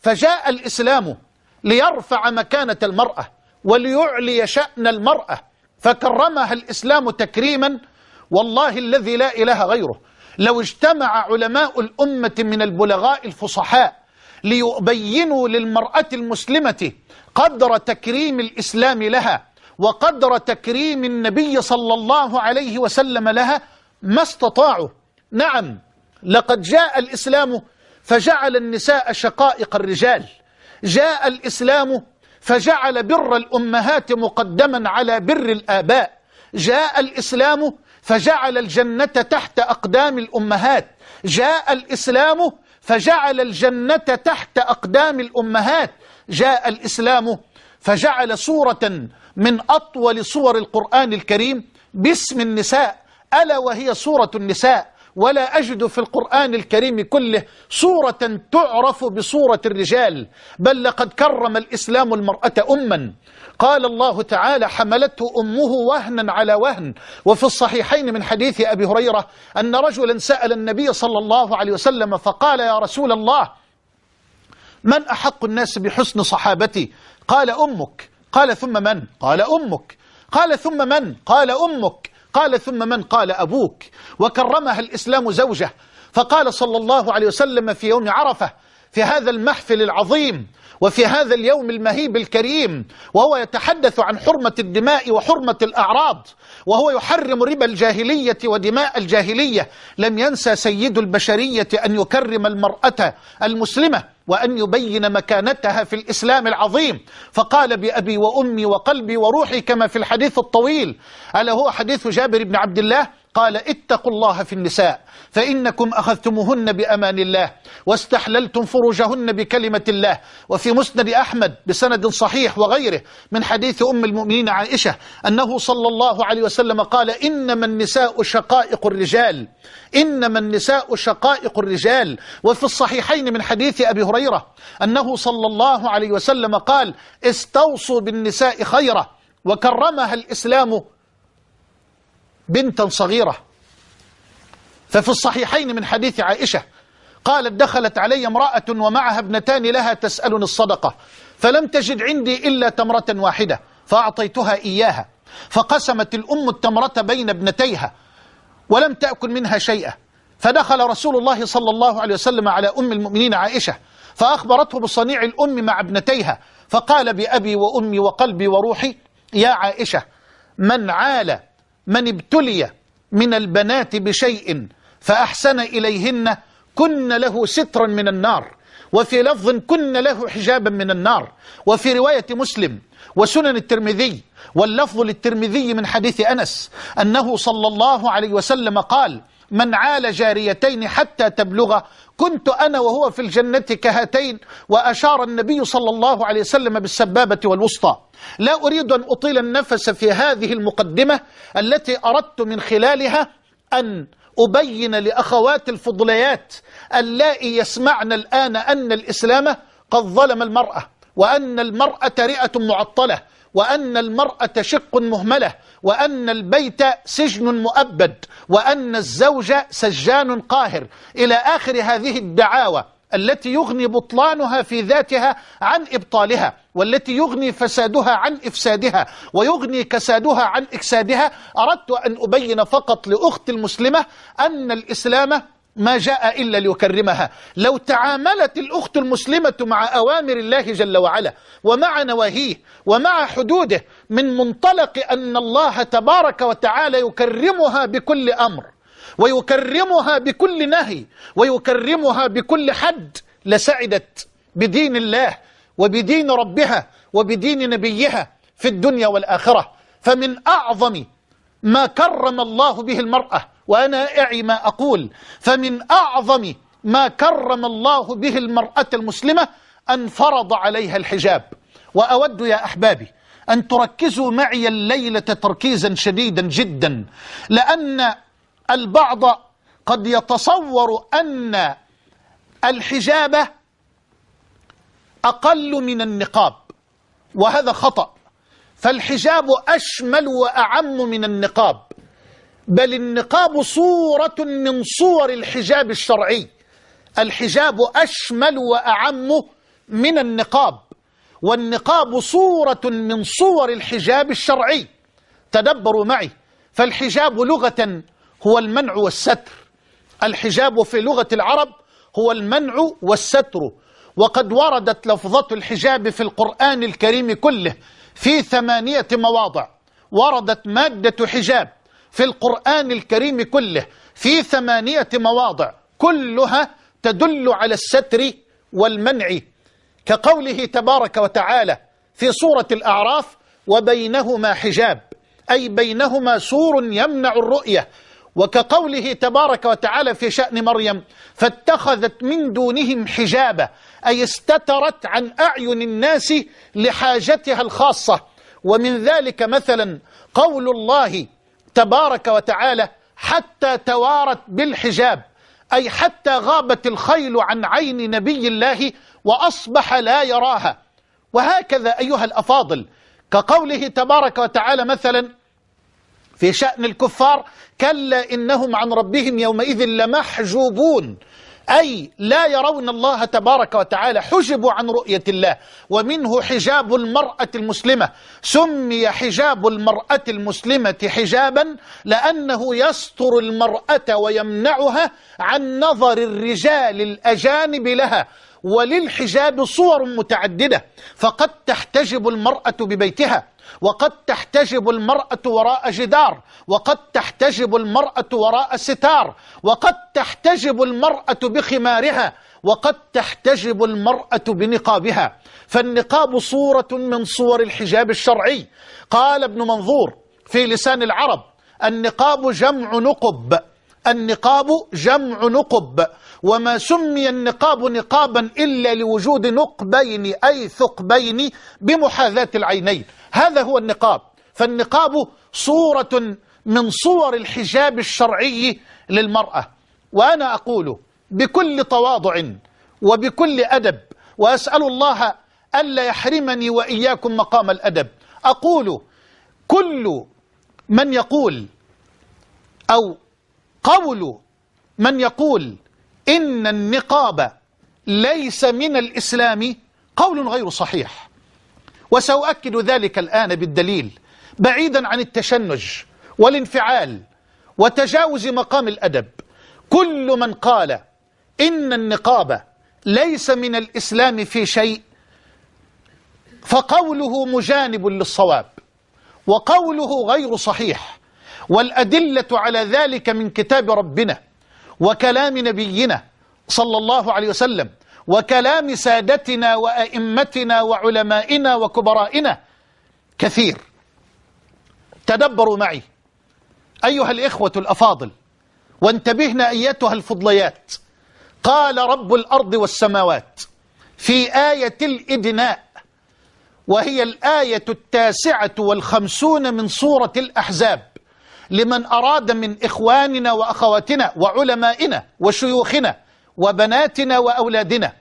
فجاء الإسلام ليرفع مكانة المرأة وليعلي شأن المرأة فكرمها الإسلام تكريما والله الذي لا إله غيره. لو اجتمع علماء الأمة من البلغاء الفصحاء ليبينوا للمرأة المسلمة قدر تكريم الإسلام لها وقدر تكريم النبي صلى الله عليه وسلم لها ما استطاعوا. نعم لقد جاء الإسلام فجعل النساء شقائق الرجال. جاء الإسلام فجعل بر الأمهات مقدما على بر الآباء. جاء الإسلام فجعل الجنة تحت أقدام الأمهات. جاء الإسلام فجعل الجنة تحت أقدام الأمهات. جاء الإسلام فجعل سورة من أطول صور القرآن الكريم باسم النساء ألا وهي سورة النساء. ولا أجد في القرآن الكريم كله صورة تعرف بصورة الرجال بل لقد كرم الإسلام المرأة أما. قال الله تعالى حملته أمه وهنا على وهن وفي الصحيحين من حديث أبي هريرة أن رجلا سأل النبي صلى الله عليه وسلم فقال يا رسول الله من أحق الناس بحسن صحابتي؟ قال أمك قال ثم من؟ قال أمك قال ثم من؟ قال أمك قال ثم من قال أبوك. وكرمها الإسلام زوجة. فقال صلى الله عليه وسلم في يوم عرفة في هذا المحفل العظيم وفي هذا اليوم المهيب الكريم وهو يتحدث عن حرمة الدماء وحرمة الأعراض وهو يحرم ربا الجاهلية ودماء الجاهلية. لم ينسى سيد البشرية أن يكرم المرأة المسلمة وأن يبين مكانتها في الإسلام العظيم. فقال بأبي وأمي وقلبي وروحي كما في الحديث الطويل. ألا هو حديث جابر بن عبد الله؟ قال اتقوا الله في النساء فإنكم أخذتموهن بأمان الله واستحللتم فروجهن بكلمة الله وفي مسند أحمد بسند صحيح وغيره من حديث أم المؤمنين عائشة أنه صلى الله عليه وسلم قال إنما النساء شقائق الرجال إنما النساء شقائق الرجال وفي الصحيحين من حديث أبي هريرة أنه صلى الله عليه وسلم قال استوصوا بالنساء خيرا وكرمها الإسلام بنتا صغيرة. ففي الصحيحين من حديث عائشة قالت دخلت علي امرأة ومعها ابنتان لها تسألني الصدقة فلم تجد عندي إلا تمرة واحدة فأعطيتها إياها فقسمت الأم التمرة بين ابنتيها ولم تأكل منها شيئا. فدخل رسول الله صلى الله عليه وسلم على أم المؤمنين عائشة فأخبرته بصنيع الأم مع ابنتيها فقال بأبي وأمي وقلبي وروحي يا عائشة من عال من ابتلي من البنات بشيء فأحسن إليهن كن له سترا من النار. وفي لفظ كن له حجابا من النار. وفي رواية مسلم وسنن الترمذي واللفظ للترمذي من حديث أنس أنه صلى الله عليه وسلم قال من عال جاريتين حتى تبلغ. كنت أنا وهو في الجنة كهاتين وأشار النبي صلى الله عليه وسلم بالسبابة والوسطى. لا أريد أن أطيل النفس في هذه المقدمة التي أردت من خلالها أن أبين لأخوات الفضليات اللائي يسمعن الآن أن الإسلام قد ظلم المرأة وأن المرأة رئة معطلة وأن المرأة شق مهملة وأن البيت سجن مؤبد وأن الزوج سجان قاهر. إلى آخر هذه الدعاوى التي يغني بطلانها في ذاتها عن إبطالها والتي يغني فسادها عن إفسادها ويغني كسادها عن إكسادها أردت أن أبين فقط لأخت المسلمة أن الإسلام ما جاء إلا ليكرمها. لو تعاملت الأخت المسلمة مع أوامر الله جل وعلا ومع نواهيه ومع حدوده من منطلق أن الله تبارك وتعالى يكرمها بكل أمر ويكرمها بكل نهي ويكرمها بكل حد لسعدت بدين الله وبدين ربها وبدين نبيها في الدنيا والآخرة. فمن أعظم ما كرم الله به المرأة وأنا أعي ما أقول. فمن أعظم ما كرم الله به المرأة المسلمة أن فرض عليها الحجاب. وأود يا أحبابي أن تركزوا معي الليلة تركيزا شديدا جدا لأن البعض قد يتصور أن الحجاب أقل من النقاب وهذا خطأ. فالحجاب أشمل وأعم من النقاب. بل النقاب صورة من صور الحجاب الشرعي. الحجاب أشمل وأعم من النقاب والنقاب صورة من صور الحجاب الشرعي. تدبروا معي. فالحجاب لغة هو المنع والستر. الحجاب في لغة العرب هو المنع والستر. وقد وردت لفظة الحجاب في القرآن الكريم كله في ثمانية مواضع. وردت مادة حجاب. في القرآن الكريم كله في ثمانية مواضع كلها تدل على الستر والمنع كقوله تبارك وتعالى في سورة الأعراف وبينهما حجاب أي بينهما سور يمنع الرؤية وكقوله تبارك وتعالى في شأن مريم فاتخذت من دونهم حجابا أي استترت عن أعين الناس لحاجتها الخاصة ومن ذلك مثلا قول الله تبارك وتعالى حتى توارت بالحجاب أي حتى غابت الخيل عن عين نبي الله وأصبح لا يراها. وهكذا أيها الأفاضل كقوله تبارك وتعالى مثلا في شأن الكفار كلا إنهم عن ربهم يومئذ لمحجوبون. أي لا يرون الله تبارك وتعالى حجبوا عن رؤية الله ومنه حجاب المرأة المسلمة. سمي حجاب المرأة المسلمة حجابا لأنه يستر المرأة ويمنعها عن نظر الرجال الأجانب لها. وللحجاب صور متعددة فقد تحتجب المرأة ببيتها. وقد تحتجب المرأة وراء جدار وقد تحتجب المرأة وراء ستار وقد تحتجب المرأة بخمارها وقد تحتجب المرأة بنقابها. فالنقاب صورة من صور الحجاب الشرعي. قال ابن منظور في لسان العرب النقاب جمع نقب. النقاب جمع نقب وما سمي النقاب نقابا إلا لوجود نقبين أي ثقبين بمحاذاة العينين. هذا هو النقاب. فالنقاب صورة من صور الحجاب الشرعي للمرأة. وأنا أقول بكل تواضع وبكل أدب وأسأل الله ألا يحرمني وإياكم مقام الأدب. أقول كل من يقول أو قول من يقول إن النقاب ليس من الإسلام قول غير صحيح. وسأؤكد ذلك الآن بالدليل بعيدا عن التشنج والانفعال وتجاوز مقام الأدب. كل من قال إن النقاب ليس من الإسلام في شيء فقوله مجانب للصواب وقوله غير صحيح والأدلة على ذلك من كتاب ربنا وكلام نبينا صلى الله عليه وسلم وكلام سادتنا وأئمتنا وعلمائنا وكبرائنا كثير. تدبروا معي. أيها الإخوة الأفاضل وانتبهنا أيتها الفضليات. قال رب الأرض والسماوات في آية الإدناء وهي الآية التاسعة والخمسون من سورة الأحزاب. لمن أراد من إخواننا وأخواتنا وعلمائنا وشيوخنا وبناتنا وأولادنا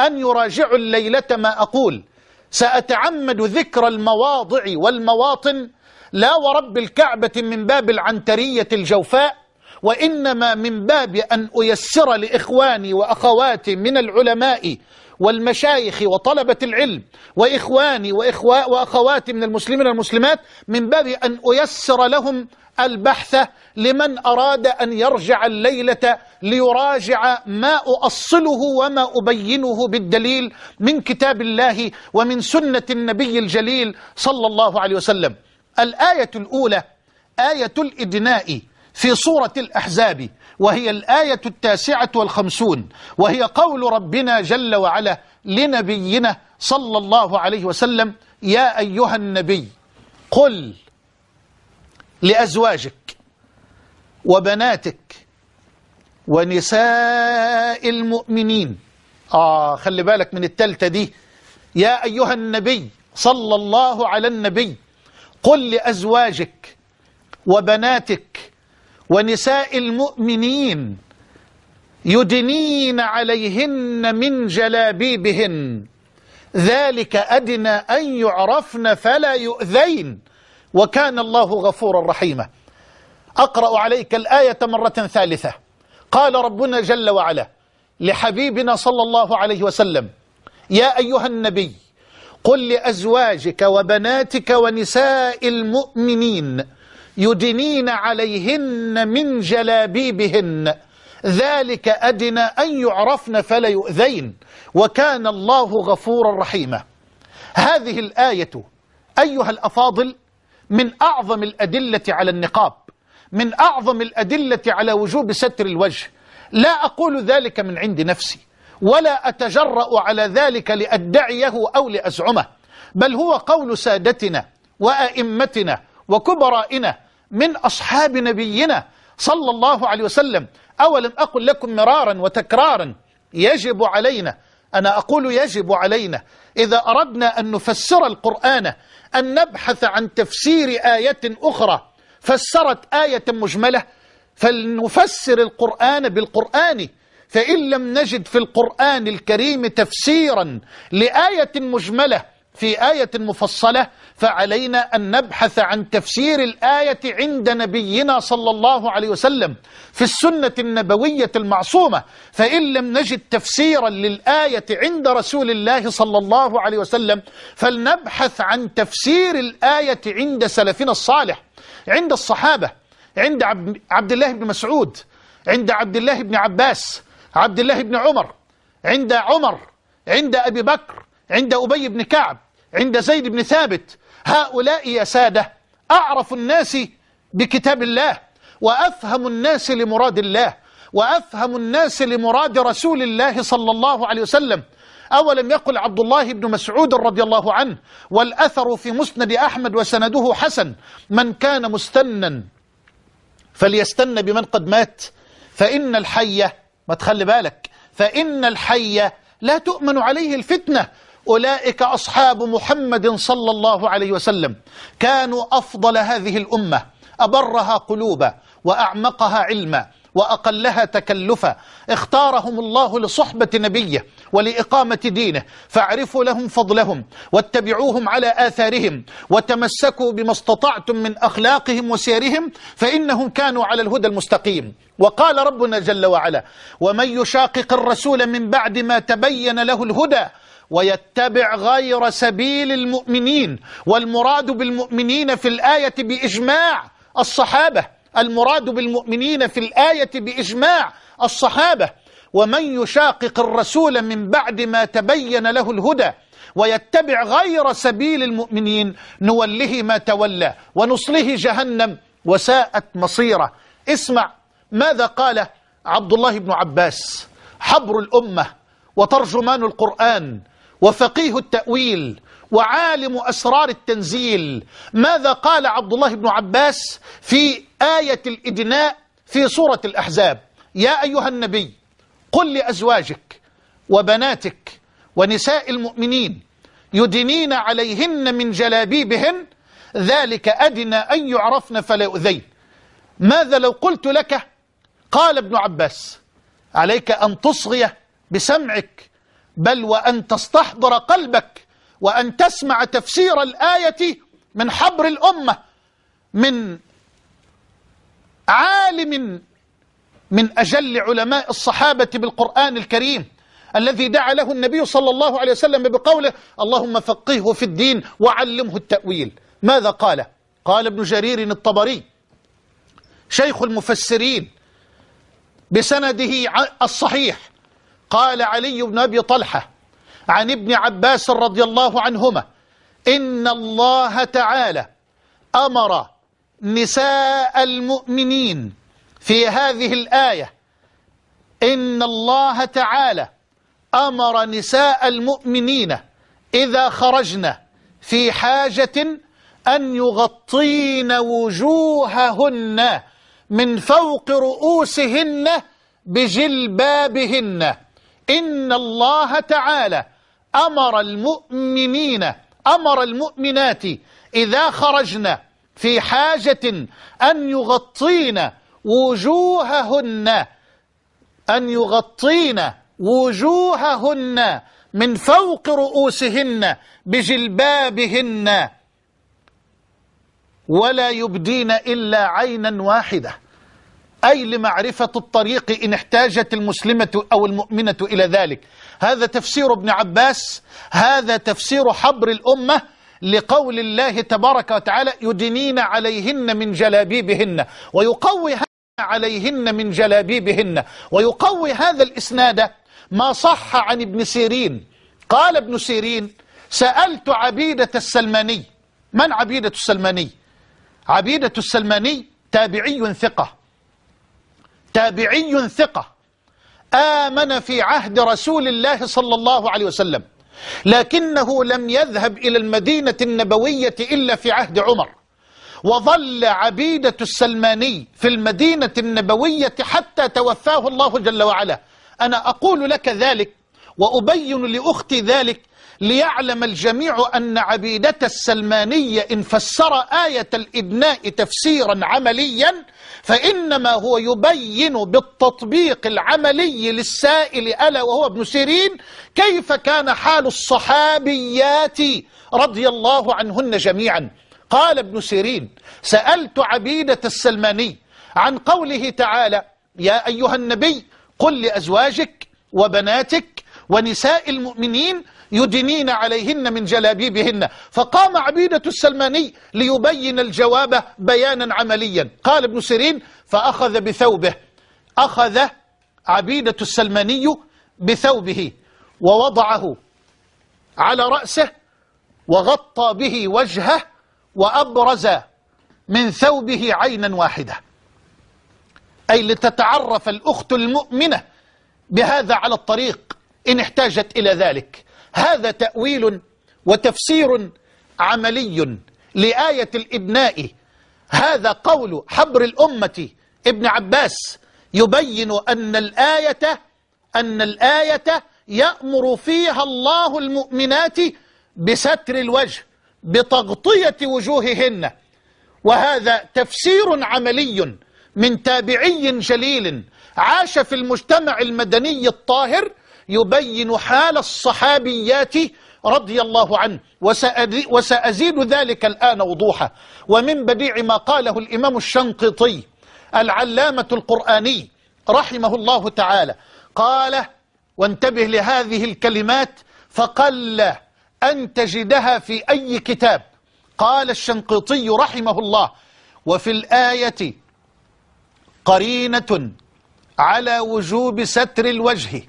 أن يراجعوا الليلة ما أقول. سأتعمد ذكر المواضع والمواطن لا ورب الكعبة من باب العنترية الجوفاء وإنما من باب أن أيسر لإخواني وأخواتي من العلماء والمشايخ وطلبة العلم وإخواني وإخواء وأخواتي من المسلمين والمسلمات من باب أن أيسر لهم البحث لمن أراد أن يرجع الليلة ليراجع ما أؤصله وما أبينه بالدليل من كتاب الله ومن سنة النبي الجليل صلى الله عليه وسلم. الآية الأولى آية الإدناء في سورة الأحزاب وهي الآية التاسعة والخمسون وهي قول ربنا جل وعلا لنبينا صلى الله عليه وسلم يا أيها النبي قل لأزواجك وبناتك ونساء المؤمنين. آه خلي بالك من التالتة دي. يا أيها النبي صلى الله على النبي قل لأزواجك وبناتك ونساء المؤمنين يدنين عليهن من جلابيبهن. ذلك أدنى أن يعرفن فلا يؤذين. وكان الله غفورا رحيما. أقرأ عليك الآية مرة ثالثة. قال ربنا جل وعلا لحبيبنا صلى الله عليه وسلم يا أيها النبي قل لأزواجك وبناتك ونساء المؤمنين يدنين عليهن من جلابيبهن. ذلك أدنى أن يعرفن فلا يؤذين. وكان الله غفورا رحيما. هذه الآية أيها الأفاضل من أعظم الأدلة على النقاب من أعظم الأدلة على وجوب ستر الوجه. لا أقول ذلك من عند نفسي ولا أتجرأ على ذلك لأدعيه أو لأزعمه بل هو قول سادتنا وأئمتنا وكبرائنا من أصحاب نبينا صلى الله عليه وسلم. أولم أقل لكم مرارا وتكرارا يجب علينا أنا أقول يجب علينا إذا أردنا أن نفسر القرآن أن نبحث عن تفسير آية أخرى فسرت آية مجملة فلنفسر القرآن بالقرآن. فإن لم نجد في القرآن الكريم تفسيرا لآية مجملة في آية مفصلة فعلينا أن نبحث عن تفسير الآية عند نبينا صلى الله عليه وسلم في السنة النبوية المعصومة فإن لم نجد تفسيرا للآية عند رسول الله صلى الله عليه وسلم فلنبحث عن تفسير الآية عند سلفنا الصالح عند الصحابة عند عبد الله بن مسعود عند عبد الله بن عباس عبد الله بن عمر عند عمر عند أبي بكر عند أبي بن كعب عند زيد بن ثابت. هؤلاء يا سادة أعرف الناس بكتاب الله وأفهم الناس لمراد الله وأفهم الناس لمراد رسول الله صلى الله عليه وسلم. أولم يقل عبد الله بن مسعود رضي الله عنه والأثر في مسند أحمد وسنده حسن من كان مستنا فليستن بمن قد مات. فإن الحي ما تخلي بالك فإن الحي لا تؤمن عليه الفتنة أولئك أصحاب محمد صلى الله عليه وسلم كانوا أفضل هذه الأمة أبرها قلوبا وأعمقها علما وأقلها تكلفا. اختارهم الله لصحبة نبيه ولإقامة دينه فاعرفوا لهم فضلهم واتبعوهم على آثارهم وتمسكوا بما استطعتم من أخلاقهم وسيرهم فإنهم كانوا على الهدى المستقيم. وقال ربنا جل وعلا ومن يشاقق الرسول من بعد ما تبين له الهدى ويتبع غير سبيل المؤمنين والمراد بالمؤمنين في الآية بإجماع الصحابة المراد بالمؤمنين في الآية بإجماع الصحابة. ومن يشاقق الرسول من بعد ما تبين له الهدى ويتبع غير سبيل المؤمنين نوله ما تولى ونصله جهنم وساءت مصيره. اسمع ماذا قال عبد الله بن عباس حبر الأمة وترجمان القرآن وفقيه التأويل وعالم أسرار التنزيل. ماذا قال عبد الله بن عباس في آية الإدناء في سورة الأحزاب؟ يا أيها النبي قل لأزواجك وبناتك ونساء المؤمنين يدنين عليهن من جلابيبهن ذلك أدنى أن يعرفن فلا يؤذين. ماذا لو قلت لك؟ قال ابن عباس عليك أن تصغي بسمعك بل وأن تستحضر قلبك وأن تسمع تفسير الآية من حبر الأمة من عالم من أجل علماء الصحابة بالقرآن الكريم الذي دعا له النبي صلى الله عليه وسلم بقوله اللهم فقهه في الدين وعلمه التأويل ماذا قال؟ قال ابن جرير الطبري شيخ المفسرين بسنده الصحيح قال علي بن أبي طلحة عن ابن عباس رضي الله عنهما إن الله تعالى أمر نساء المؤمنين في هذه الآية إن الله تعالى أمر نساء المؤمنين إذا خرجن في حاجة أن يغطين وجوههن من فوق رؤوسهن بجلبابهن. إن الله تعالى أمر المؤمنين أمر المؤمنات إذا خرجن في حاجة أن يغطين وجوههن أن يغطين وجوههن من فوق رؤوسهن بجلبابهن. ولا يبدين إلا عينا واحدة. أي لمعرفة الطريق إن احتاجت المسلمة أو المؤمنة إلى ذلك. هذا تفسير ابن عباس هذا تفسير حبر الأمة لقول الله تبارك وتعالى يدنين عليهن من جلابيبهن ويقوي عليهن من جلابيبهن ويقوي هذا الإسناد ما صح عن ابن سيرين. قال ابن سيرين سألت عبيدة السلماني. من عبيدة السلماني؟ عبيدة السلماني تابعي ثقة. تابعي ثقة آمن في عهد رسول الله صلى الله عليه وسلم لكنه لم يذهب إلى المدينة النبوية إلا في عهد عمر وظل عبيدة السلماني في المدينة النبوية حتى توفاه الله جل وعلا. أنا أقول لك ذلك وأبين لأختي ذلك ليعلم الجميع أن عبيدة السلمانية إن فسر آية الإبناء تفسيرا عمليا فإنما هو يبين بالتطبيق العملي للسائل ألا وهو ابن سيرين كيف كان حال الصحابيات رضي الله عنهن جميعا. قال ابن سيرين سألت عبيدة السلماني عن قوله تعالى يا أيها النبي قل لأزواجك وبناتك ونساء المؤمنين يدنين عليهن من جلابيبهن. فقام عبيدة السلماني ليبين الجواب بيانا عمليا. قال ابن سيرين فأخذ بثوبه. أخذ عبيدة السلماني بثوبه ووضعه على رأسه وغطى به وجهه وأبرز من ثوبه عينا واحدة. أي لتتعرف الأخت المؤمنة بهذا على الطريق إن احتاجت إلى ذلك. هذا تأويل وتفسير عملي لآية الإبناء. هذا قول حبر الأمة. ابن عباس يبين أن الآية أن الآية يأمر فيها الله المؤمنات بستر الوجه بتغطية وجوههن. وهذا تفسير عملي من تابعي جليل عاش في المجتمع المدني الطاهر يبين حال الصحابيات رضي الله عنه. وسأزيد ذلك الآن وضوحا ومن بديع ما قاله الإمام الشنقطي العلامة القرآني رحمه الله تعالى قال وانتبه لهذه الكلمات فقل أن تجدها في أي كتاب. قال الشنقطي رحمه الله وفي الآية قرينة على وجوب ستر الوجه.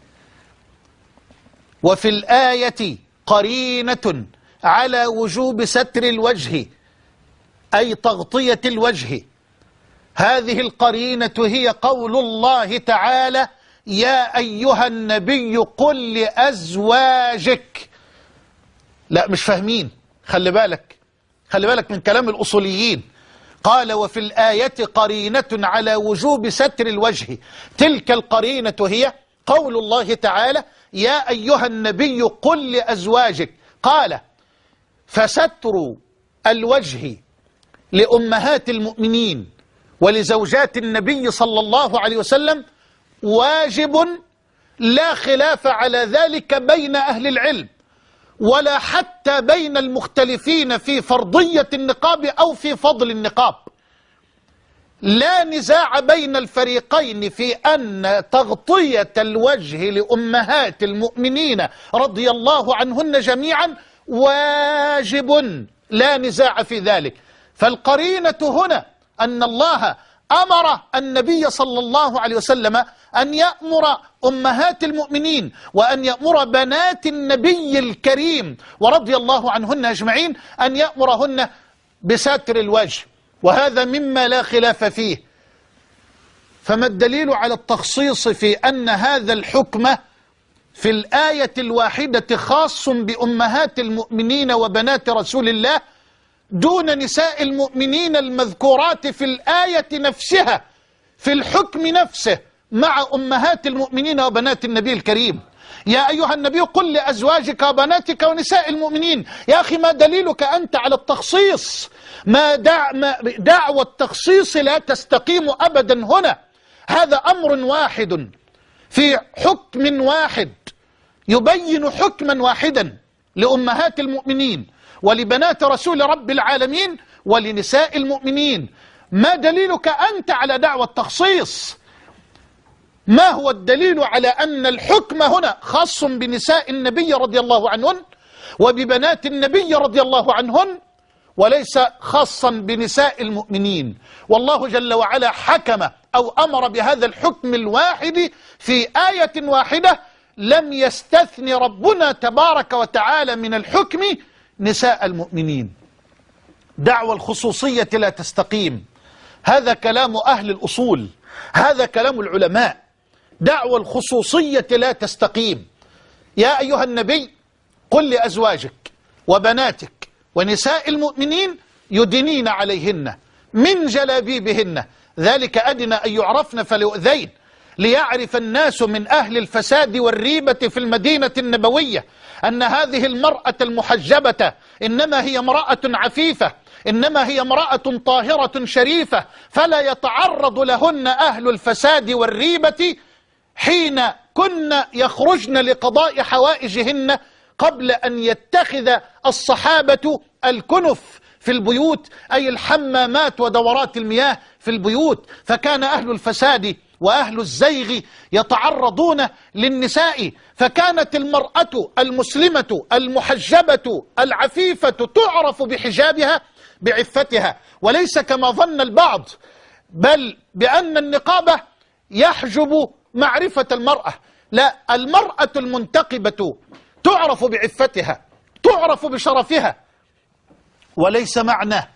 وفي الآية قرينة على وجوب ستر الوجه أي تغطية الوجه. هذه القرينة هي قول الله تعالى يا أيها النبي قل لأزواجك. لا مش فاهمين. خلي بالك خلي بالك من كلام الأصوليين. قال وفي الآية قرينة على وجوب ستر الوجه. تلك القرينة هي قول الله تعالى يا أيها النبي قل لأزواجك. قال فستر الوجه لأمهات المؤمنين ولزوجات النبي صلى الله عليه وسلم واجب لا خلاف على ذلك بين أهل العلم ولا حتى بين المختلفين في فرضية النقاب أو في فضل النقاب. لا نزاع بين الفريقين في أن تغطية الوجه لأمهات المؤمنين رضي الله عنهن جميعا واجب. لا نزاع في ذلك. فالقرينة هنا أن الله أمر النبي صلى الله عليه وسلم أن يأمر أمهات المؤمنين وأن يأمر بنات النبي الكريم ورضي الله عنهن أجمعين أن يأمرهن بستر الوجه. وهذا مما لا خلاف فيه. فما الدليل على التخصيص في أن هذا الحكم في الآية الواحدة خاص بأمهات المؤمنين وبنات رسول الله دون نساء المؤمنين المذكورات في الآية نفسها في الحكم نفسه مع أمهات المؤمنين وبنات النبي الكريم. يا أيها النبي قل لأزواجك وبناتك ونساء المؤمنين يا أخي ما دليلك أنت على التخصيص؟ ما, دع ما دعوى التخصيص لا تستقيم أبدا هنا. هذا أمر واحد في حكم واحد يبين حكما واحدا لأمهات المؤمنين ولبنات رسول رب العالمين ولنساء المؤمنين. ما دليلك أنت على دعوة التخصيص؟ ما هو الدليل على أن الحكم هنا خاص بنساء النبي رضي الله عنهن وببنات النبي رضي الله عنهن وليس خاصا بنساء المؤمنين؟ والله جل وعلا حكم أو أمر بهذا الحكم الواحد في آية واحدة لم يستثن ربنا تبارك وتعالى من الحكم نساء المؤمنين. دعوى الخصوصية لا تستقيم. هذا كلام أهل الأصول هذا كلام العلماء. دعوى الخصوصية لا تستقيم. يا أيها النبي قل لأزواجك وبناتك ونساء المؤمنين يدنين عليهن من جلابيبهن. ذلك أدنى أن يعرفن فليؤذين. ليعرف الناس من أهل الفساد والريبة في المدينة النبوية أن هذه المرأة المحجبة إنما هي امرأة عفيفة إنما هي امرأة طاهرة شريفة فلا يتعرض لهن أهل الفساد والريبة حين كن يخرجن لقضاء حوائجهن قبل أن يتخذ الصحابة الكنف في البيوت أي الحمامات ودورات المياه في البيوت. فكان أهل الفساد وأهل الزيغ يتعرضون للنساء. فكانت المرأة المسلمة المحجبة العفيفة تعرف بحجابها بعفتها. وليس كما ظن البعض بل بأن النقابة يحجب معرفة المرأة. لا المرأة المنتقبة تعرف بعفتها تعرف بشرفها. وليس معنى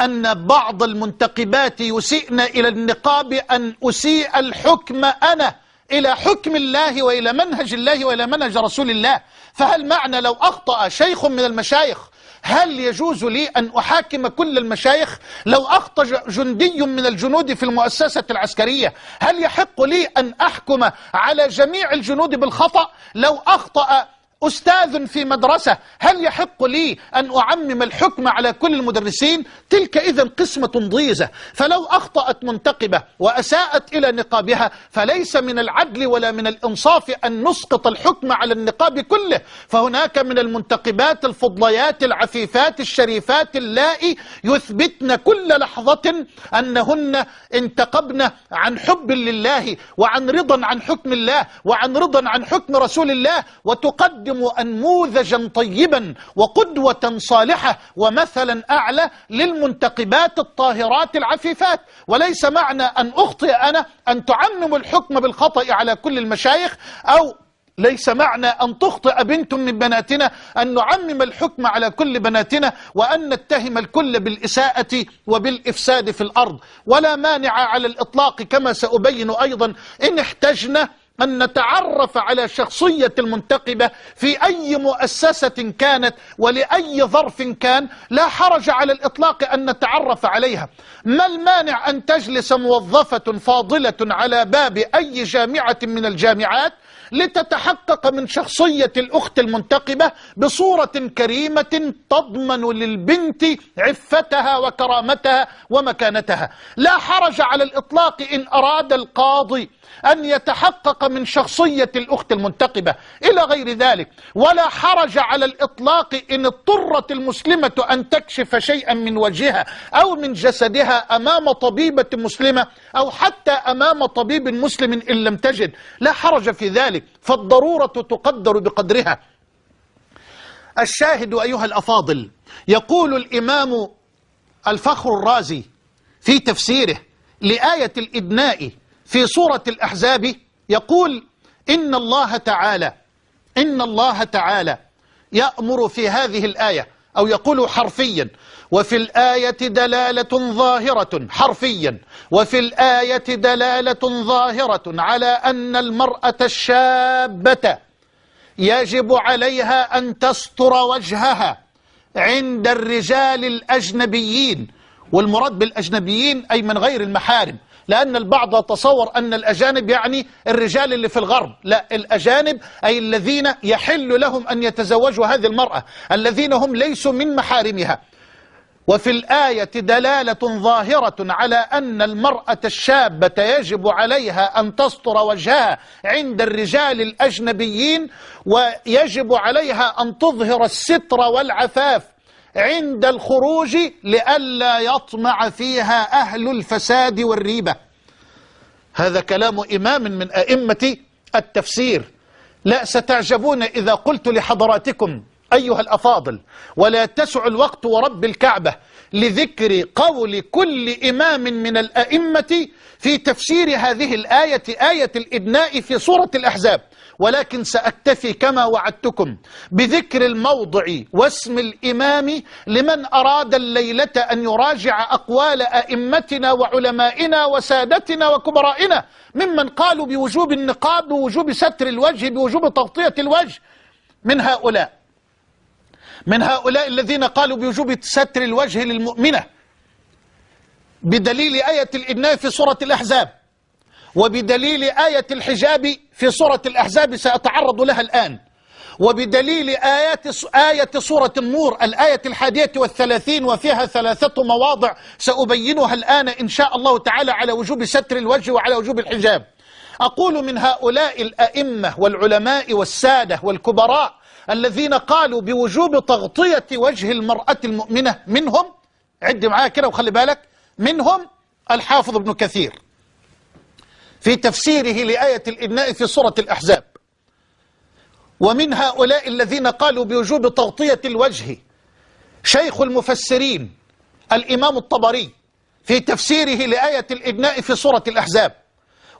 أن بعض المنتقبات يسيئن إلى النقاب أن أسيء الحكم أنا إلى حكم الله وإلى منهج الله وإلى منهج رسول الله. فهل معنى لو أخطأ شيخ من المشايخ هل يجوز لي أن أحاكم كل المشايخ لو أخطأ جندي من الجنود في المؤسسة العسكرية؟ هل يحق لي أن أحكم على جميع الجنود بالخطأ لو أخطأ أستاذ في مدرسة هل يحق لي أن أعمم الحكم على كل المدرسين؟ تلك إذا قسمة ضيزة. فلو أخطأت منتقبة وأساءت إلى نقابها فليس من العدل ولا من الإنصاف أن نسقط الحكم على النقاب كله. فهناك من المنتقبات الفضليات العفيفات الشريفات اللائي يثبتن كل لحظة أنهن انتقبن عن حب لله وعن رضا عن حكم الله وعن رضا عن حكم رسول الله وتقدم يقدم أنموذجا طيبا وقدوة صالحة ومثلا أعلى للمنتقبات الطاهرات العفيفات. وليس معنى أن أخطئ أنا أن تعمم الحكم بالخطأ على كل المشايخ أو ليس معنى أن تخطئ بنت من بناتنا أن نعمم الحكم على كل بناتنا وأن نتهم الكل بالإساءة وبالإفساد في الأرض. ولا مانع على الإطلاق كما سأبين أيضا إن احتجنا أن نتعرف على شخصية المنتقبة في أي مؤسسة كانت ولأي ظرف كان. لا حرج على الإطلاق أن نتعرف عليها. ما المانع أن تجلس موظفة فاضلة على باب أي جامعة من الجامعات؟ لتتحقق من شخصية الأخت المنتقبة بصورة كريمة تضمن للبنت عفتها وكرامتها ومكانتها. لا حرج على الإطلاق إن أراد القاضي أن يتحقق من شخصية الأخت المنتقبة. إلى غير ذلك ولا حرج على الإطلاق إن اضطرت المسلمة أن تكشف شيئا من وجهها أو من جسدها أمام طبيبة مسلمة أو حتى أمام طبيب مسلم إن لم تجد. لا حرج في ذلك. فالضرورة تقدر بقدرها. الشاهد أيها الأفاضل يقول الإمام الفخر الرازي في تفسيره لآية الإدناء في سورة الأحزاب يقول إن الله تعالى إن الله تعالى يأمر في هذه الآية أو يقول حرفيا وفي الآية دلالة ظاهرة حرفيا وفي الآية دلالة ظاهرة على أن المرأة الشابة يجب عليها أن تستر وجهها عند الرجال الأجنبيين والمراد بالأجنبيين أي من غير المحارم. لأن البعض تصور أن الأجانب يعني الرجال اللي في الغرب. لا الأجانب أي الذين يحل لهم أن يتزوجوا هذه المرأة الذين هم ليسوا من محارمها. وفي الآية دلالة ظاهرة على أن المرأة الشابة يجب عليها أن تستر وجهها عند الرجال الأجنبيين ويجب عليها أن تظهر الستر والعفاف. عند الخروج لئلا يطمع فيها أهل الفساد والريبة. هذا كلام إمام من أئمة التفسير. لا ستعجبون إذا قلت لحضراتكم أيها الأفاضل ولا تسع الوقت ورب الكعبة لذكر قول كل إمام من الأئمة في تفسير هذه الآية آية الإبناء في سورة الأحزاب. ولكن سأكتفي كما وعدتكم بذكر الموضع واسم الإمام لمن أراد الليلة أن يراجع أقوال أئمتنا وعلمائنا وسادتنا وكبرائنا ممن قالوا بوجوب النقاب بوجوب ستر الوجه بوجوب تغطية الوجه. من هؤلاء من هؤلاء الذين قالوا بوجوب ستر الوجه للمؤمنة بدليل آية الإبناء في سورة الأحزاب وبدليل آية الحجاب في سورة الأحزاب سأتعرض لها الآن. وبدليل آيات آية سورة النور الآية الحادية والثلاثين وفيها ثلاثة مواضع سأبينها الآن إن شاء الله تعالى على وجوب ستر الوجه وعلى وجوب الحجاب. أقول من هؤلاء الأئمة والعلماء والسادة والكبراء الذين قالوا بوجوب تغطية وجه المرأة المؤمنة منهم عد معايا كده وخلي بالك منهم الحافظ ابن كثير. في تفسيره لآية الإبناء في سورة الأحزاب. ومن هؤلاء الذين قالوا بوجوب تغطية الوجه شيخ المفسرين الإمام الطبري في تفسيره لآية الإبناء في سورة الأحزاب.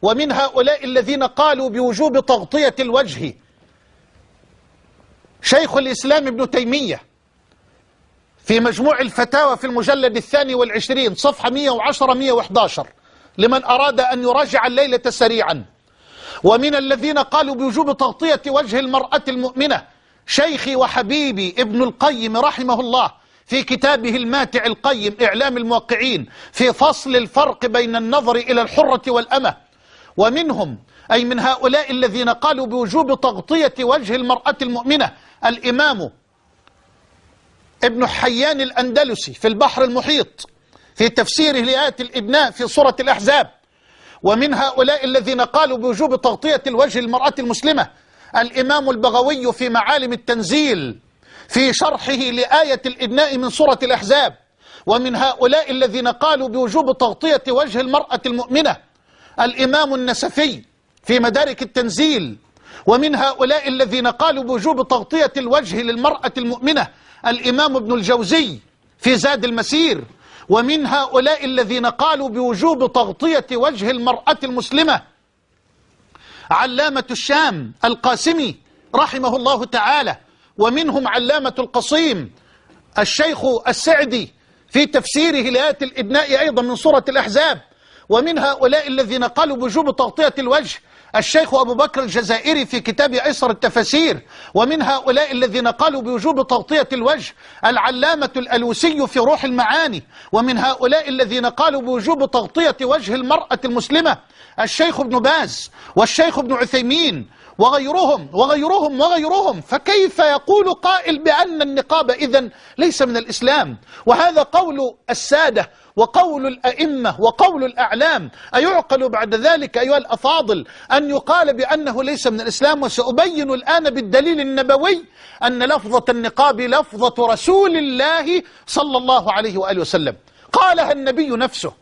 ومن هؤلاء الذين قالوا بوجوب تغطية الوجه شيخ الإسلام ابن تيمية في مجموع الفتاوى في المجلد الثاني والعشرين صفحة 110-111 لمن أراد أن يراجع الليلة سريعا. ومن الذين قالوا بوجوب تغطية وجه المرأة المؤمنة شيخي وحبيبي ابن القيم رحمه الله في كتابه الماتع القيم إعلام الموقعين في فصل الفرق بين النظر إلى الحرة والأمة. ومنهم أي من هؤلاء الذين قالوا بوجوب تغطية وجه المرأة المؤمنة الإمام ابن حيان الأندلسي في البحر المحيط. في تفسيره لآية الإبناء في سورة الأحزاب. ومن هؤلاء الذين قالوا بوجوب تغطية الوجه المرأة المسلمة الإمام البغوي في معالم التنزيل في شرحه لآية الإبناء من سورة الأحزاب. ومن هؤلاء الذين قالوا بوجوب تغطية وجه المرأة المؤمنة الإمام النسفي في مدارك التنزيل. ومن هؤلاء الذين قالوا بوجوب تغطية الوجه للمرأة المؤمنة الإمام ابن الجوزي في زاد المسير. ومن هؤلاء الذين قالوا بوجوب تغطية وجه المرأة المسلمة علامة الشام القاسمي رحمه الله تعالى ومنهم علامة القصيم الشيخ السعدي في تفسيره لآية الإبناء أيضا من سورة الأحزاب ومن هؤلاء الذين قالوا بوجوب تغطية الوجه الشيخ أبو بكر الجزائري في كتاب أيسر التفاسير ومن هؤلاء الذين قالوا بوجوب تغطية الوجه العلامة الألوسي في روح المعاني ومن هؤلاء الذين قالوا بوجوب تغطية وجه المرأة المسلمة الشيخ ابن باز والشيخ ابن عثيمين وغيرهم وغيرهم وغيرهم. فكيف يقول قائل بأن النقاب إذن ليس من الإسلام؟ وهذا قول السادة وقول الأئمة وقول الأعلام أيعقل بعد ذلك أيها الأفاضل أن يقال بأنه ليس من الإسلام؟ وسأبين الآن بالدليل النبوي أن لفظة النقاب لفظة رسول الله صلى الله عليه وآله وسلم. قالها النبي نفسه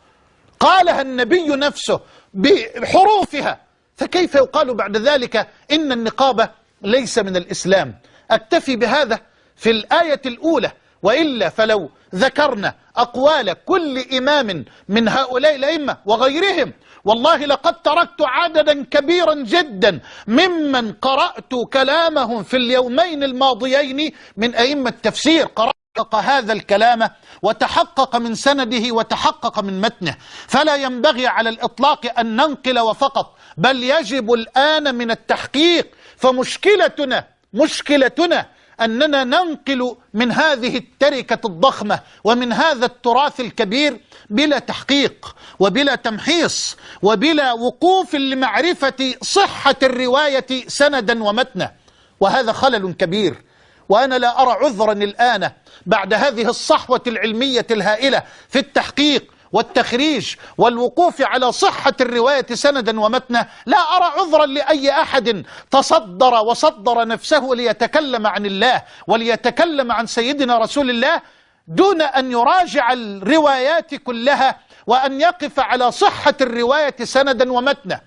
قالها النبي نفسه بحروفها. فكيف يقال بعد ذلك إن النقاب ليس من الإسلام؟ أكتفي بهذا في الآية الأولى وإلا فلو ذكرنا أقوال كل إمام من هؤلاء الأئمة وغيرهم. والله لقد تركت عددا كبيرا جدا ممن قرأت كلامهم في اليومين الماضيين من أئمة التفسير. قرأت هذا الكلام وتحقق من سنده وتحقق من متنه. فلا ينبغي على الإطلاق أن ننقل وفقط بل يجب الآن من التحقيق. فمشكلتنا مشكلتنا أننا ننقل من هذه التركة الضخمة ومن هذا التراث الكبير بلا تحقيق وبلا تمحيص وبلا وقوف لمعرفة صحة الرواية سندا ومتنا. وهذا خلل كبير. وأنا لا أرى عذرا الآن بعد هذه الصحوة العلمية الهائلة في التحقيق والتخريج والوقوف على صحة الرواية سندا ومتنا لا أرى عذرا لأي أحد تصدر وصدر نفسه ليتكلم عن الله وليتكلم عن سيدنا رسول الله دون أن يراجع الروايات كلها وأن يقف على صحة الرواية سندا ومتنا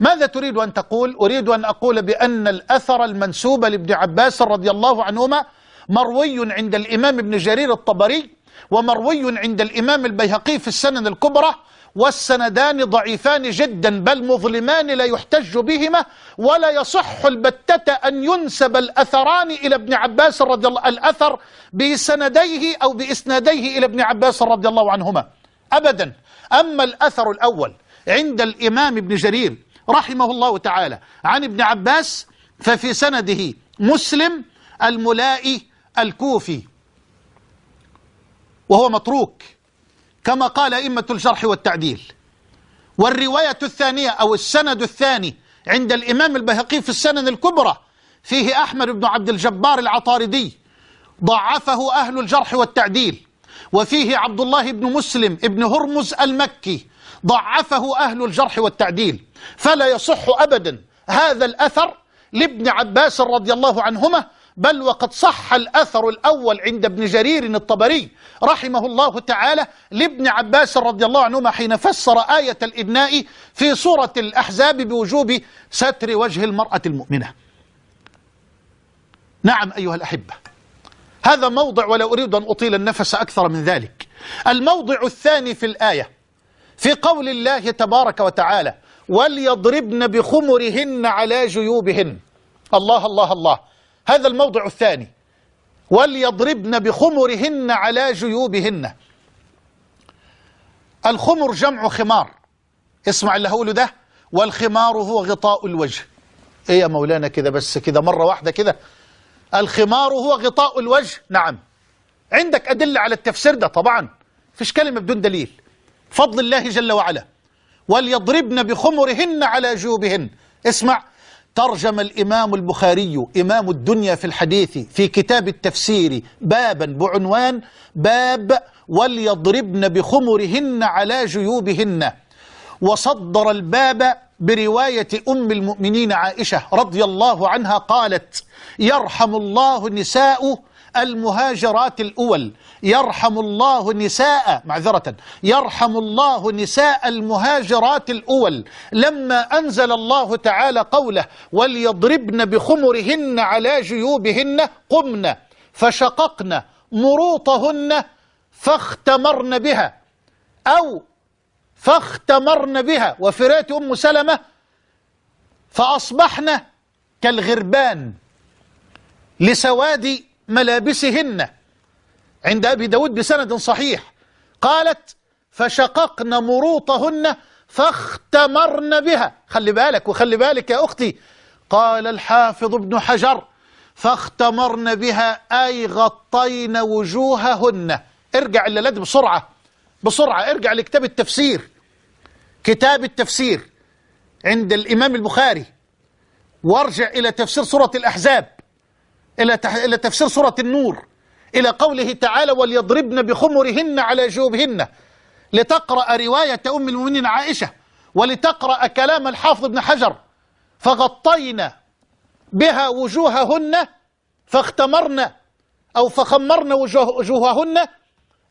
ماذا تريد أن تقول؟ أريد أن أقول بأن الأثر المنسوب لابن عباس رضي الله عنهما مروي عند الإمام ابن جرير الطبري ومروي عند الإمام البيهقي في السنن الكبرى والسندان ضعيفان جدا بل مظلمان لا يحتج بهما ولا يصح البتة أن ينسب الأثران إلى ابن عباس رضي الله الأثر بسنديه أو بإسناديه إلى ابن عباس رضي الله عنهما. أبدا. أما الأثر الأول عند الإمام ابن جرير رحمه الله تعالى عن ابن عباس ففي سنده مسلم الملائي الكوفي. وهو متروك كما قال أئمة الجرح والتعديل. والرواية الثانية أو السند الثاني عند الإمام البهقي في السنن الكبرى فيه أحمد بن عبد الجبار العطاردي ضعفه أهل الجرح والتعديل. وفيه عبد الله بن مسلم ابن هرمز المكي ضعفه أهل الجرح والتعديل. فلا يصح أبدا هذا الأثر لابن عباس رضي الله عنهما بل وقد صح الأثر الأول عند ابن جرير الطبري رحمه الله تعالى لابن عباس رضي الله عنهما حين فسر آية الإبناء في سورة الأحزاب بوجوب ستر وجه المرأة المؤمنة. نعم أيها الأحبة هذا موضع ولا أريد أن أطيل النفس أكثر من ذلك. الموضع الثاني في الآية في قول الله تبارك وتعالى وليضربن بخمرهن على جيوبهن. الله الله الله. هذا الموضع الثاني. وليضربن بخمرهن على جيوبهن. الخمر جمع خمار. اسمع اللي هقوله ده. والخمار هو غطاء الوجه. إيه يا مولانا كده بس كده مرة واحدة كده. الخمار هو غطاء الوجه. نعم. عندك أدلة على التفسير ده طبعا. فيش كلمة بدون دليل. فضل الله جل وعلا. وليضربن بخمرهن على جيوبهن. اسمع. ترجم الإمام البخاري إمام الدنيا في الحديث في كتاب التفسير بابا بعنوان باب وليضربن بخمرهن على جيوبهن. وصدر الباب برواية أم المؤمنين عائشة رضي الله عنها قالت يرحم الله نساء المهاجرات الأول. يرحم الله نساء معذرة يرحم الله نساء المهاجرات الأول. لما أنزل الله تعالى قوله وليضربن بخمرهن على جيوبهن قمن فشققن مروطهن فاختمرن بها. أو فاختمرن بها. وفي رواية أم سلمة فأصبحن كالغربان لسواد ملابسهن. عند أبي داود بسند صحيح. قالت فشققن مروطهن فاختمرن بها. خلي بالك وخلي بالك يا أختي. قال الحافظ ابن حجر فاختمرن بها أي غطين وجوههن. ارجع الليلات بسرعة بسرعة. ارجع لكتاب التفسير كتاب التفسير عند الإمام البخاري. وارجع إلى تفسير سورة الأحزاب. إلى إلى تفسير سورة النور إلى قوله تعالى وليضربن بخمرهن على جوبهن لتقرأ رواية أم المؤمنين عائشة ولتقرأ كلام الحافظ ابن حجر فغطينا بها وجوههن فاختمرن أو فخمرن وجوههن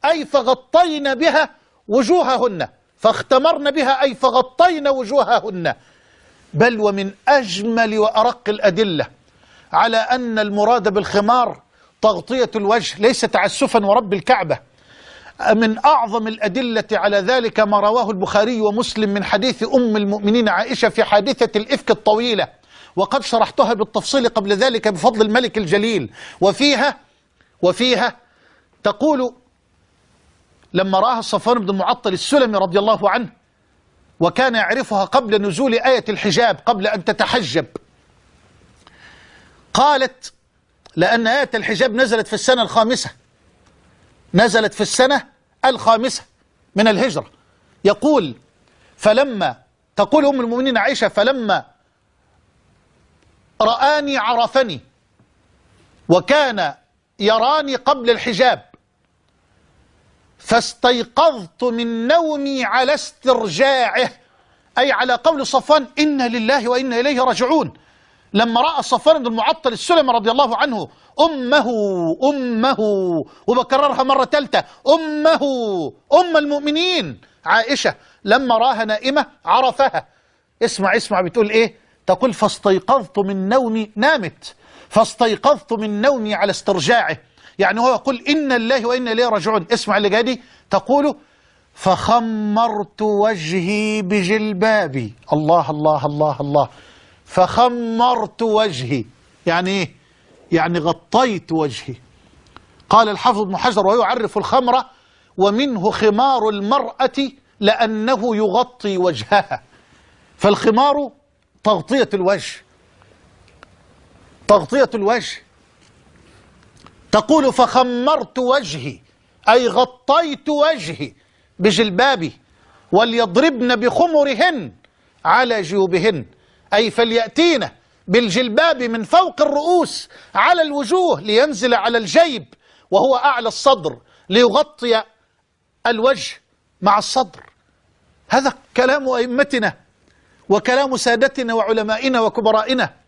أي فغطينا بها وجوههن فاختمرن بها أي فغطينا وجوههن. بل ومن أجمل وأرق الأدلة على أن المراد بالخمار تغطية الوجه ليس تعسفا ورب الكعبة. من أعظم الأدلة على ذلك ما رواه البخاري ومسلم من حديث أم المؤمنين عائشة في حادثة الإفك الطويلة. وقد شرحتها بالتفصيل قبل ذلك بفضل الملك الجليل. وفيها وفيها تقول لما رآها صفوان بن المعطل السلمي رضي الله عنه وكان يعرفها قبل نزول آية الحجاب قبل أن تتحجب. قالت لأن آية الحجاب نزلت في السنة الخامسة. نزلت في السنة الخامسة من الهجرة. يقول فلما تقول أم المؤمنين عائشة فلما رآني عرفني وكان يراني قبل الحجاب فاستيقظت من نومي على استرجاعه أي على قول صفوان إنا لله وإنا إليه راجعون. لما رأى صفوان بن المعطل السلمي رضي الله عنه أمه أمه. وبكررها مرة ثالثة أمه أم المؤمنين. عائشة لما راها نائمة عرفها. اسمع اسمع بتقول إيه؟ تقول فاستيقظت من نومي نامت. فاستيقظت من نومي على استرجاعه. يعني هو يقول إن الله وإنا إليه راجعون. اسمع اللي جادي تقول فخمرت وجهي بجلبابي. الله الله الله الله. فخمرت وجهي. يعني إيه؟ يعني غطيت وجهي. قال الحافظ ابن حجر وهو يعرف الخمر ومنه خمار المرأة لأنه يغطي وجهها. فالخمار تغطية الوجه. تغطية الوجه. تقول فخمرت وجهي أي غطيت وجهي بجلبابي وليضربن بخمرهن على جيوبهن. أي فليأتين بالجلباب من فوق الرؤوس على الوجوه لينزل على الجيب وهو أعلى الصدر ليغطي الوجه مع الصدر. هذا كلام أئمتنا وكلام سادتنا وعلمائنا وكبرائنا.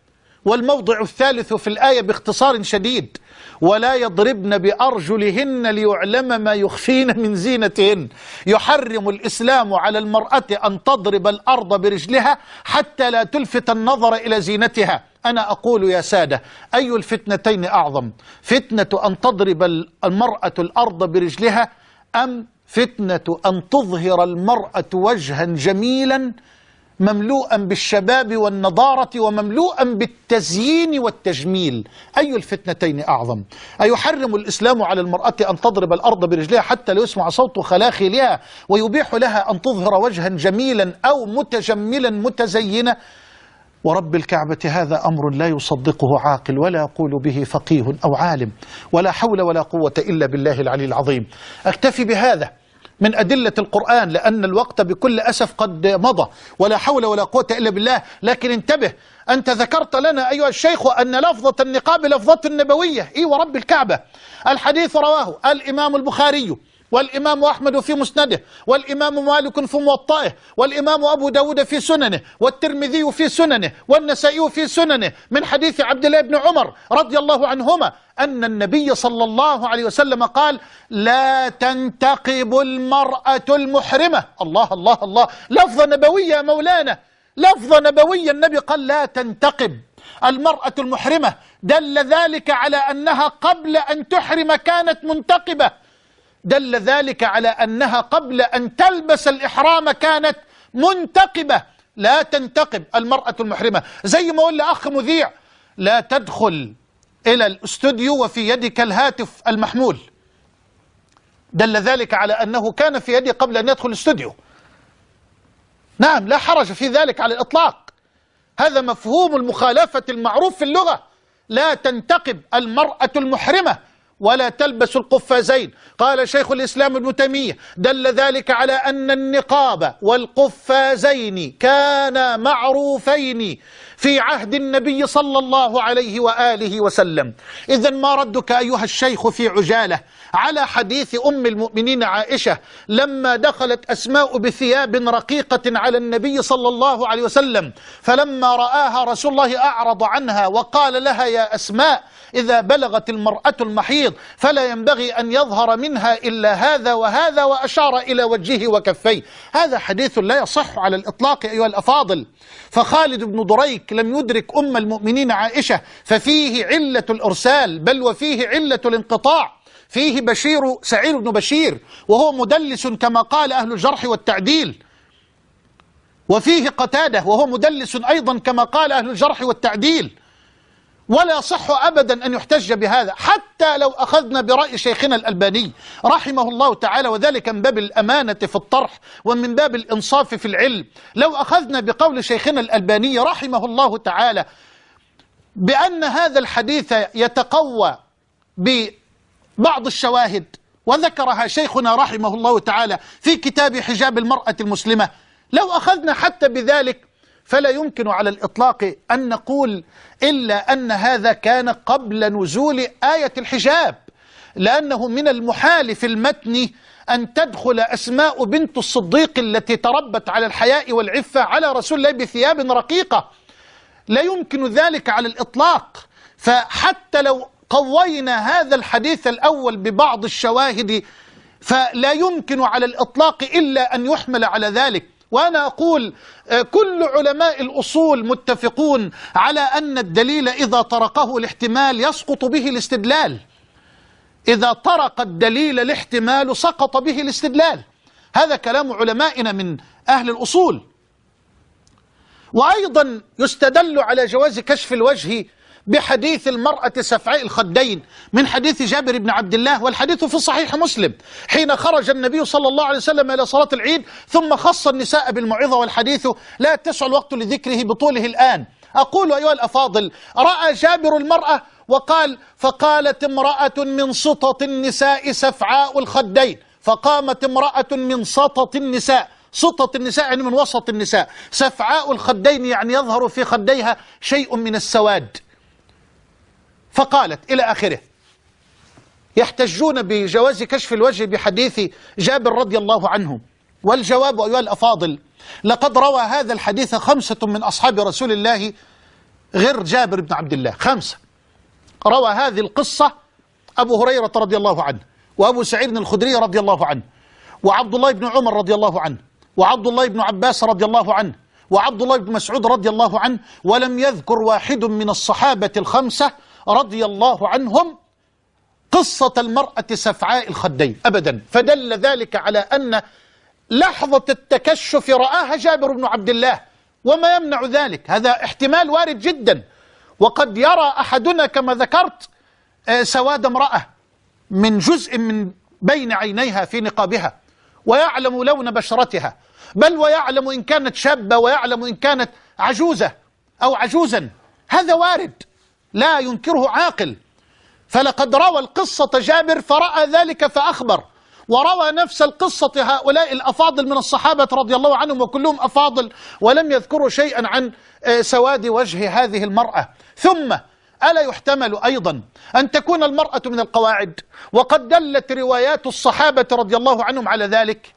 والموضع الثالث في الآية باختصار شديد. ولا يضربن بأرجلهن ليعلم ما يخفين من زينتهن. يحرم الإسلام على المرأة أن تضرب الأرض برجلها حتى لا تلفت النظر إلى زينتها. أنا أقول يا سادة أي الفتنتين أعظم؟ فتنة أن تضرب المرأة الأرض برجلها أم فتنة أن تظهر المرأة وجها جميلا مملوءا بالشباب والنضارة ومملوءا بالتزيين والتجميل. أي الفتنتين أعظم؟ أيحرم الإسلام على المرأة أن تضرب الأرض برجلها حتى لا يسمع صوت خلاخلها ويبيح لها أن تظهر وجها جميلا أو متجملا متزينا ورب الكعبة هذا أمر لا يصدقه عاقل ولا يقول به فقيه أو عالم. ولا حول ولا قوة إلا بالله العلي العظيم. أكتفي بهذا. من أدلة القرآن لأن الوقت بكل أسف قد مضى ولا حول ولا قوة إلا بالله. لكن انتبه أنت ذكرت لنا أيها الشيخ أن لفظة النقاب لفظة النبوية إيه ورب الكعبة. الحديث رواه الإمام البخاري. والإمام أحمد في مسنده والإمام مالك في موطئه والإمام أبو داود في سننه والترمذي في سننه والنسائي في سننه. من حديث عبد الله بن عمر رضي الله عنهما أن النبي صلى الله عليه وسلم قال لا تنتقب المرأة المحرمة. الله الله الله. لفظة نبوية يا مولانا. لفظة نبوية النبي قال لا تنتقب المرأة المحرمة. دل ذلك على أنها قبل أن تحرم كانت منتقبة. دل ذلك على أنها قبل أن تلبس الإحرام كانت منتقبة. لا تنتقب المرأة المحرمة. زي ما قول لأخ مذيع لا تدخل إلى الاستوديو وفي يدك الهاتف المحمول. دل ذلك على أنه كان في يدي قبل أن يدخل الاستوديو. نعم لا حرج في ذلك على الإطلاق. هذا مفهوم المخالفة المعروف في اللغة. لا تنتقب المرأة المحرمة. ولا تلبس القفازين. قال شيخ الإسلام ابن تيمية دل ذلك على أن النقاب والقفازين كانا معروفين في عهد النبي صلى الله عليه وآله وسلم. إذا ما ردك أيها الشيخ في عجالة؟ على حديث أم المؤمنين عائشة لما دخلت أسماء بثياب رقيقة على النبي صلى الله عليه وسلم فلما رآها رسول الله أعرض عنها وقال لها يا أسماء إذا بلغت المرأة المحيض فلا ينبغي أن يظهر منها إلا هذا وهذا وأشار إلى وجهه وكفيه. هذا حديث لا يصح على الإطلاق أيها الأفاضل. فخالد بن دريك لم يدرك أم المؤمنين عائشة ففيه علة الإرسال بل وفيه علة الانقطاع. فيه بشير سعير بن بشير وهو مدلس كما قال أهل الجرح والتعديل. وفيه قتادة وهو مدلس أيضا كما قال أهل الجرح والتعديل. ولا صح أبدا أن يحتج بهذا حتى لو أخذنا برأي شيخنا الألباني رحمه الله تعالى وذلك من باب الأمانة في الطرح ومن باب الإنصاف في العلم. لو أخذنا بقول شيخنا الألباني رحمه الله تعالى بأن هذا الحديث يتقوى ببعض الشواهد وذكرها شيخنا رحمه الله تعالى في كتاب حجاب المرأة المسلمة. لو أخذنا حتى بذلك فلا يمكن على الإطلاق أن نقول إلا أن هذا كان قبل نزول آية الحجاب. لأنه من المحال في المتن أن تدخل أسماء بنت الصديق التي تربت على الحياء والعفة على رسول الله بثياب رقيقة. لا يمكن ذلك على الإطلاق. فحتى لو قوينا هذا الحديث الأول ببعض الشواهد فلا يمكن على الإطلاق إلا أن يحمل على ذلك. وأنا أقول آه، كل علماء الأصول متفقون على أن الدليل إذا طرقه الاحتمال يسقط به الاستدلال. إذا طرق الدليل الاحتمال سقط به الاستدلال. هذا كلام علمائنا من أهل الأصول. وأيضا يستدل على جواز كشف الوجه بحديث المرأة سفعاء الخدين من حديث جابر بن عبد الله والحديث في صحيح مسلم. حين خرج النبي صلى الله عليه وسلم إلى صلاة العيد ثم خص النساء بالموعظة والحديث لا تسع الوقت لذكره بطوله الآن. أقول أيها الأفاضل رأى جابر المرأة وقال فقالت امرأة من سطط النساء سفعاء الخدين. فقامت امرأة من سطط النساء. سطط النساء يعني من وسط النساء. سفعاء الخدين يعني يظهر في خديها شيء من السواد. فقالت إلى آخره. يحتجون بجواز كشف الوجه بحديث جابر رضي الله عنه. والجواب أيها الأفاضل لقد روى هذا الحديث خمسة من أصحاب رسول الله غير جابر بن عبد الله. خمسة. روى هذه القصة أبو هريرة رضي الله عنه وأبو سعيد الخدري رضي الله عنه وعبد الله بن عمر رضي الله عنه وعبد الله بن عباس رضي الله عنه وعبد الله بن مسعود رضي الله عنه ولم يذكر واحد من الصحابة الخمسة رضي الله عنهم قصة المرأة سفعاء الخدين أبدا. فدل ذلك على أن لحظة التكشف رآها جابر بن عبد الله وما يمنع ذلك. هذا احتمال وارد جدا. وقد يرى أحدنا كما ذكرت آه، سواد امرأة من جزء من بين عينيها في نقابها ويعلم لون بشرتها. بل ويعلم إن كانت شابة ويعلم إن كانت عجوزة أو عجوزا. هذا وارد. لا ينكره عاقل. فلقد روى القصة جابر فرأى ذلك فأخبر وروى نفس القصة هؤلاء الأفاضل من الصحابة رضي الله عنهم وكلهم أفاضل ولم يذكروا شيئا عن آه، سواد وجه هذه المرأة. ثم ألا يحتمل أيضا أن تكون المرأة من القواعد وقد دلت روايات الصحابة رضي الله عنهم على ذلك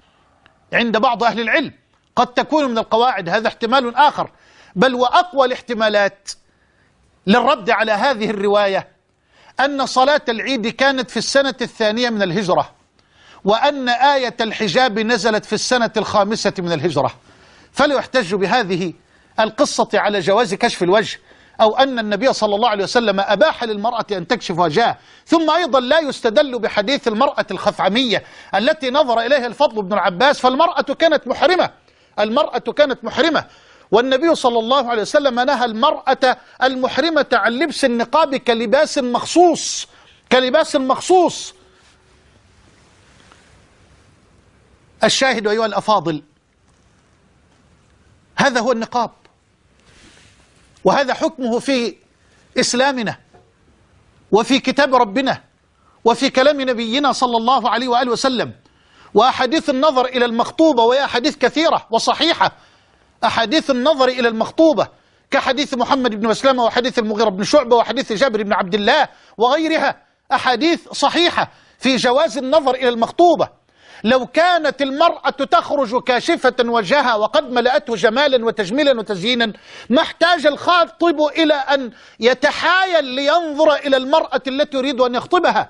عند بعض أهل العلم قد تكون من القواعد هذا احتمال آخر. بل وأقوى الاحتمالات للرد على هذه الرواية أن صلاة العيد كانت في السنة الثانية من الهجرة وأن آية الحجاب نزلت في السنة الخامسة من الهجرة. فلا يحتج بهذه القصة على جواز كشف الوجه أو أن النبي صلى الله عليه وسلم أباح للمرأة أن تكشف وجهها ثم أيضا لا يستدل بحديث المرأة الخفعمية التي نظر إليها الفضل بن العباس فالمرأة كانت محرمة المرأة كانت محرمة. والنبي صلى الله عليه وسلم نهى المرأة المحرمة عن لبس النقاب كلباس مخصوص كلباس مخصوص. الشاهد أيها الأفاضل هذا هو النقاب وهذا حكمه في إسلامنا وفي كتاب ربنا وفي كلام نبينا صلى الله عليه وآله وسلم. وأحاديث النظر إلى المخطوبة وهي أحاديث كثيرة وصحيحة أحاديث النظر إلى المخطوبة كحديث محمد بن مسلمة وحديث المغيرة بن شعبة وحديث جابر بن عبد الله وغيرها أحاديث صحيحة في جواز النظر إلى المخطوبة. لو كانت المرأة تخرج كاشفة وجهها وقد ملأته جمالا وتجميلا وتزيينا ما احتاج الخاطب إلى أن يتحايل لينظر إلى المرأة التي يريد أن يخطبها.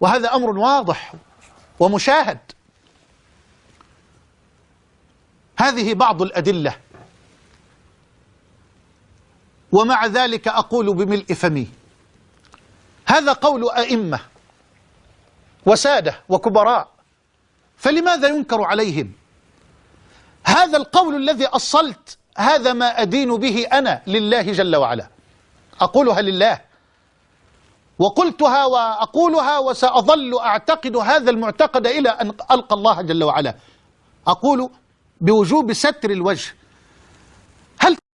وهذا أمر واضح ومشاهد. هذه بعض الأدلة. ومع ذلك أقول بملء فمي. هذا قول أئمة وسادة وكبراء. فلماذا ينكر عليهم؟ هذا القول الذي أصلت هذا ما أدين به أنا لله جل وعلا. أقولها لله. وقلتها وأقولها وسأظل أعتقد هذا المعتقد إلى أن ألقى الله جل وعلا. أقول بوجوب ستر الوجه. هل